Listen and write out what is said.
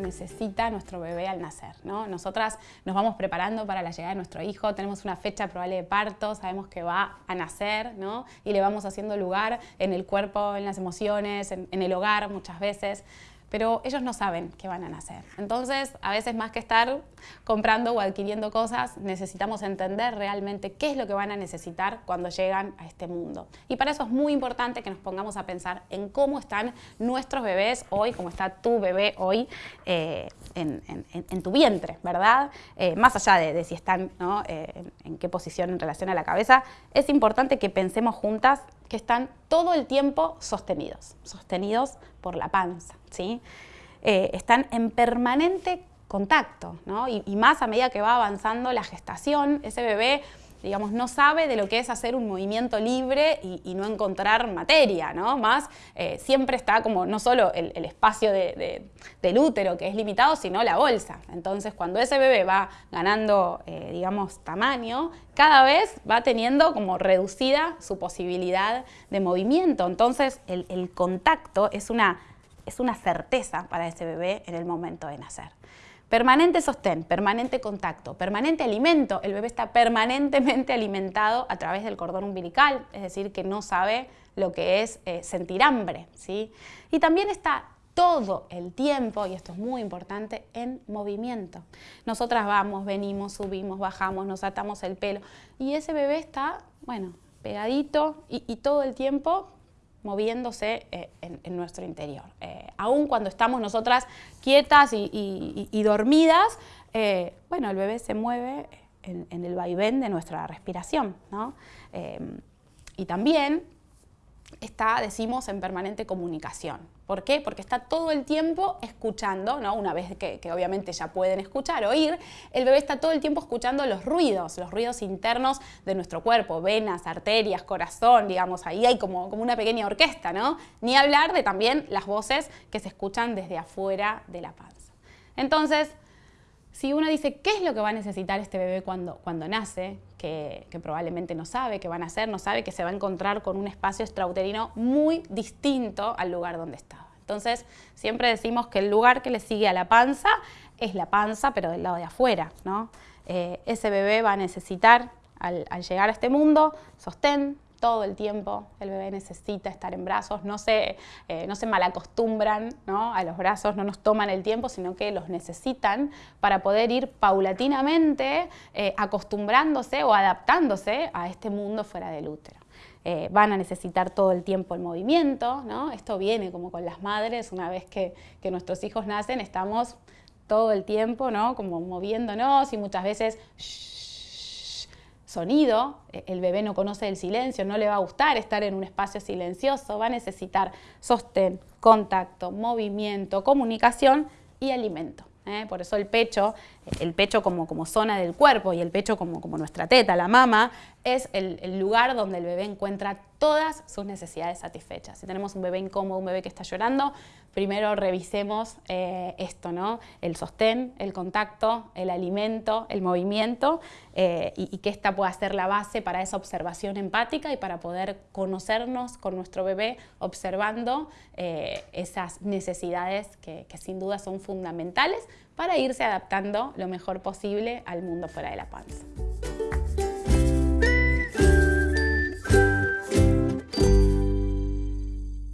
necesita nuestro bebé al nacer. ¿no? Nosotras nos vamos preparando para la llegada de nuestro hijo, tenemos una fecha probable de parto, sabemos que va a nacer ¿no? y le vamos haciendo lugar en el cuerpo, en las emociones, en el hogar muchas veces pero ellos no saben qué van a nacer. Entonces, a veces más que estar comprando o adquiriendo cosas, necesitamos entender realmente qué es lo que van a necesitar cuando llegan a este mundo. Y para eso es muy importante que nos pongamos a pensar en cómo están nuestros bebés hoy, cómo está tu bebé hoy eh, en, tu vientre, ¿verdad? Eh, más allá de, si están eh, en, en qué posición en relación a la cabeza, es importante que pensemos juntas que están todo el tiempo sostenidos, sostenidos por la panza, ¿sí? Eh, están en permanente contacto, ¿no? y, y más a medida que va avanzando la gestación, ese bebé digamos, no sabe de lo que es hacer un movimiento libre y, no encontrar materia, ¿no? Más eh, siempre está como no solo el, espacio del útero que es limitado, sino la bolsa. Entonces, cuando ese bebé va ganando, eh, digamos, tamaño, cada vez va teniendo como reducida su posibilidad de movimiento. Entonces, el, el contacto es una, es una certeza para ese bebé en el momento de nacer. Permanente sostén, permanente contacto, permanente alimento. El bebé está permanentemente alimentado a través del cordón umbilical, es decir, que no sabe lo que es eh, sentir hambre. ¿sí? Y también está todo el tiempo, y esto es muy importante, en movimiento. Nosotras vamos, venimos, subimos, bajamos, nos atamos el pelo y ese bebé está, bueno, pegadito y, y todo el tiempo moviéndose eh, en, nuestro interior. Eh, aún cuando estamos nosotras quietas y, dormidas, eh, bueno, el bebé se mueve en, el vaivén de nuestra respiración. y también está, decimos, en permanente comunicación. ¿Por qué? Porque está todo el tiempo escuchando, ¿no? una vez que, obviamente ya pueden escuchar, oír, el bebé está todo el tiempo escuchando los ruidos, los ruidos internos de nuestro cuerpo, venas, arterias, corazón, digamos, ahí hay como, como una pequeña orquesta, ¿no? Ni hablar de también las voces que se escuchan desde afuera de la panza. Entonces, si uno dice qué es lo que va a necesitar este bebé cuando, cuando nace, que, probablemente no sabe qué va a nacer, no sabe que se va a encontrar con un espacio extrauterino muy distinto al lugar donde estaba. Entonces, siempre decimos que el lugar que le sigue a la panza es la panza, pero del lado de afuera. ¿no? Eh, ese bebé va a necesitar, al llegar a este mundo, sostén, todo el tiempo, el bebé necesita estar en brazos, no se, eh, no se malacostumbran ¿no? a los brazos, no nos toman el tiempo, sino que los necesitan para poder ir paulatinamente eh, acostumbrándose o adaptándose a este mundo fuera del útero. Eh, van a necesitar todo el tiempo el movimiento, ¿no? esto viene como con las madres, una vez que, que nuestros hijos nacen estamos todo el tiempo ¿no? como moviéndonos y muchas veces sonido, e, el bebé no conoce el silencio, no le va a gustar estar en un espacio silencioso, va a necesitar sostén, contacto, movimiento, comunicación y alimento. ¿eh? Por eso el pecho, el pecho como, como zona del cuerpo y el pecho como, como nuestra teta, la mama, es el, lugar donde el bebé encuentra todas sus necesidades satisfechas. Si tenemos un bebé incómodo, un bebé que está llorando, primero revisemos eh, esto, ¿no? El sostén, el contacto, el alimento, el movimiento eh, y, que esta pueda ser la base para esa observación empática y para poder conocernos con nuestro bebé observando eh, esas necesidades que, que sin duda son fundamentales para irse adaptando lo mejor posible al mundo fuera de la panza.